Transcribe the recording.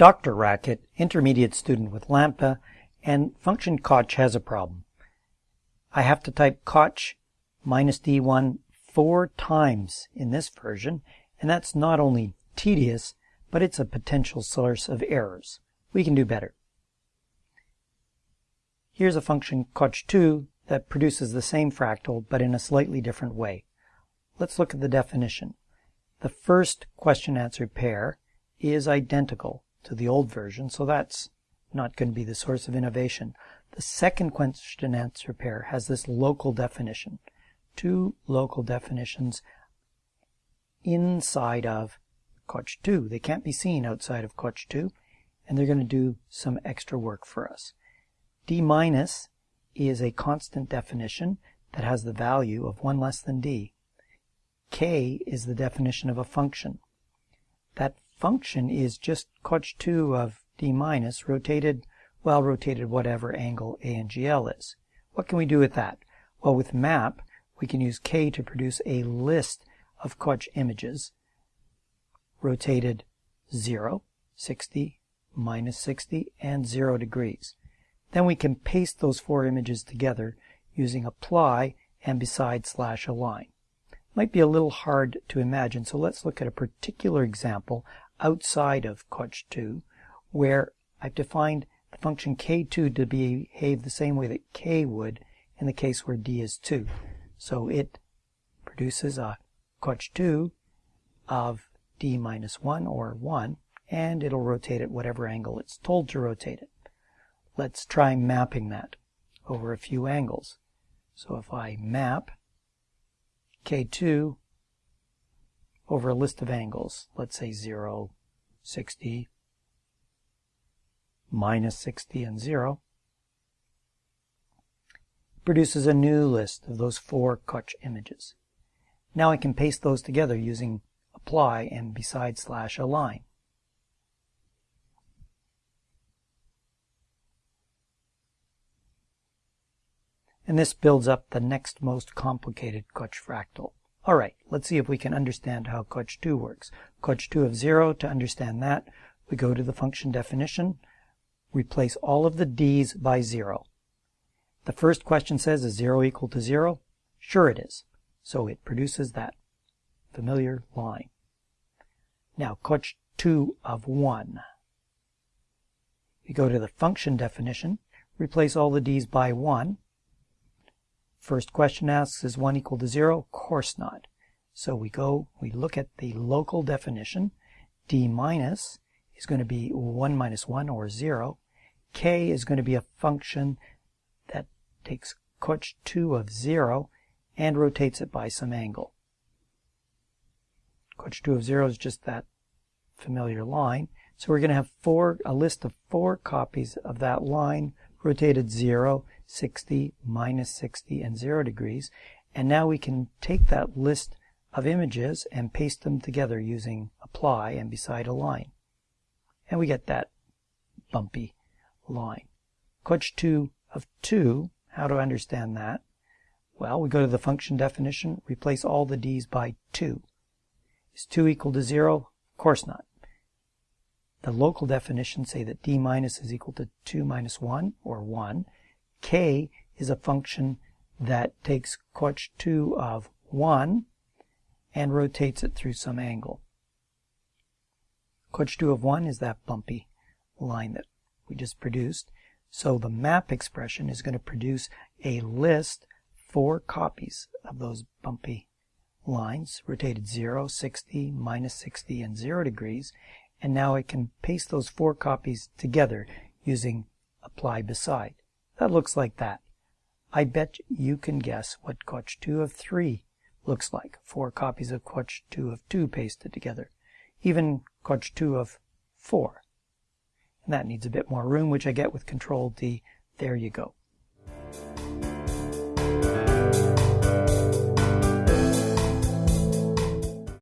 DrRacket, intermediate student with Lambda, and function koch has a problem. I have to type koch minus d1 four times in this version, and that's not only tedious, but it's a potential source of errors. We can do better. Here's a function koch2 that produces the same fractal, but in a slightly different way. Let's look at the definition. The first question-answer pair is identical to the old version, so that's not going to be the source of innovation. The second question answer pair has this local definition. Two local definitions inside of Koch 2. They can't be seen outside of Koch 2, and they're going to do some extra work for us. D minus is a constant definition that has the value of 1 less than d. K is the definition of a function. That function is just Koch 2 of d minus rotated, well, rotated whatever angle a and gl is. What can we do with that? Well, with map, we can use k to produce a list of Koch images rotated 0, 60, minus 60, and 0 degrees. Then we can paste those four images together using apply and beside slash align. Might be a little hard to imagine, so let's look at a particular example outside of Koch 2 where I've defined the function k2 to behave the same way that k would in the case where d is 2. So it produces a Koch 2 of d minus 1 or 1 and it'll rotate at whatever angle it's told to rotate it. Let's try mapping that over a few angles. So if I map k2 over a list of angles, let's say 0, 60, minus 60, and 0, produces a new list of those four Koch images. Now I can paste those together using apply and beside slash align. And this builds up the next most complicated Koch fractal. All right, let's see if we can understand how Koch 2 works. Koch 2 of 0, to understand that, we go to the function definition, replace all of the d's by 0. The first question says, is 0 equal to 0? Sure it is. So it produces that familiar line. Now, Koch 2 of 1. We go to the function definition, replace all the d's by 1. First question asks, is 1 equal to 0? Of course not. So we go, we look at the local definition. d minus is going to be 1 minus 1 or 0. k is going to be a function that takes Koch 2 of 0 and rotates it by some angle. Koch 2 of 0 is just that familiar line. So we're going to have four, a list of four copies of that line rotated 0, 60, minus 60, and 0 degrees. And now we can take that list of images and paste them together using apply and beside a line. And we get that bumpy line. Koch 2 of 2, how to understand that? Well, we go to the function definition, replace all the d's by 2. Is 2 equal to 0? Of course not. The local definitions say that d minus is equal to 2 minus 1, or 1. k is a function that takes Koch 2 of 1 and rotates it through some angle. Koch 2 of 1 is that bumpy line that we just produced. So the map expression is going to produce a list, four copies of those bumpy lines, rotated 0, 60, minus 60, and 0 degrees, and now I can paste those four copies together using apply beside. That looks like that. I bet you can guess what Koch 2 of 3 looks like. Four copies of Koch 2 of 2 pasted together. Even Koch 2 of 4. And that needs a bit more room, which I get with Control D. There you go.